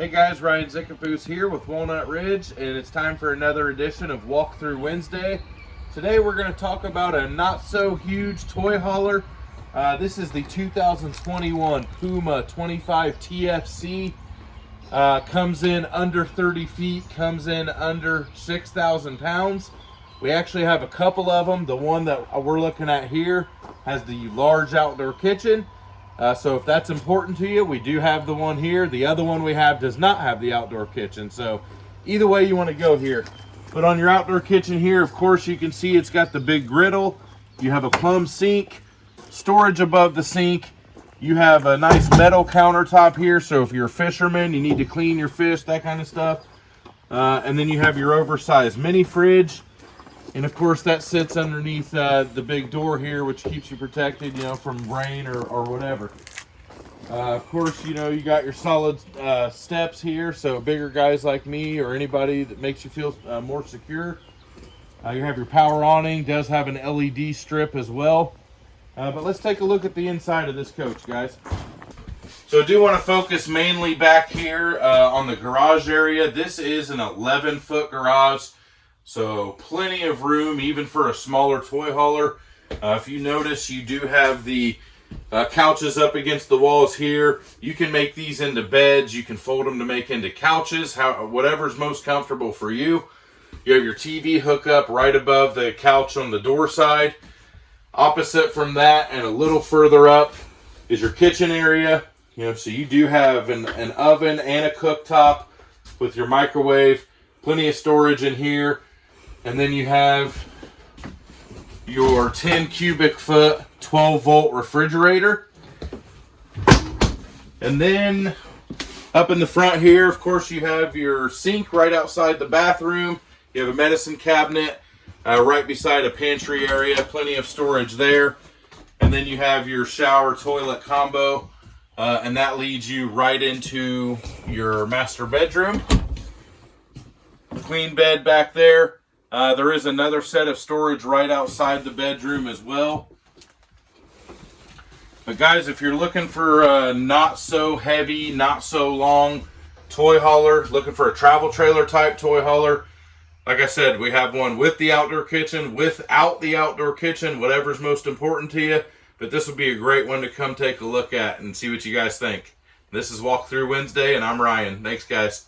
Hey guys, Ryan Zickafoos here with Walnut Ridge, and it's time for another edition of Walkthrough Wednesday. Today we're going to talk about a not so huge toy hauler. Uh, this is the 2021 Puma 25 TFC. Uh, comes in under 30 feet, comes in under 6,000 pounds. We actually have a couple of them. The one that we're looking at here has the large outdoor kitchen. Uh, so if that's important to you, we do have the one here. The other one we have does not have the outdoor kitchen. So either way you want to go here. But on your outdoor kitchen here, of course, you can see it's got the big griddle. You have a plumb sink, storage above the sink. You have a nice metal countertop here. So if you're a fisherman, you need to clean your fish, that kind of stuff. Uh, and then you have your oversized mini fridge. And of course that sits underneath uh, the big door here, which keeps you protected, you know, from rain or, or whatever. Uh, of course, you know, you got your solid uh, steps here, so bigger guys like me or anybody that makes you feel uh, more secure. Uh, you have your power awning, does have an LED strip as well. Uh, but let's take a look at the inside of this coach, guys. So I do want to focus mainly back here on the garage area. This is an 11 foot garage. So plenty of room even for a smaller toy hauler. Uh, if you notice, you do have the uh, couches up against the walls here. You can make these into beds. You can fold them to make into couches, how, whatever's most comfortable for you. You have your TV hookup right above the couch on the door side. Opposite from that and a little further up is your kitchen area. You know, so you do have an, an oven and a cooktop with your microwave. Plenty of storage in here. And then you have your 10 cubic foot 12 volt refrigerator. And then up in the front here, of course, you have your sink right outside the bathroom. You have a medicine cabinet uh, right beside a pantry area, plenty of storage there. And then you have your shower toilet combo, uh, and that leads you right into your master bedroom. Clean bed back there. Uh, there is another set of storage right outside the bedroom as well. But guys, if you're looking for a not so heavy, not so long toy hauler, looking for a travel trailer type toy hauler, like I said, we have one with the outdoor kitchen, without the outdoor kitchen, whatever's most important to you. But this would be a great one to come take a look at and see what you guys think. This is Walkthrough Wednesday, and I'm Ryan. Thanks, guys.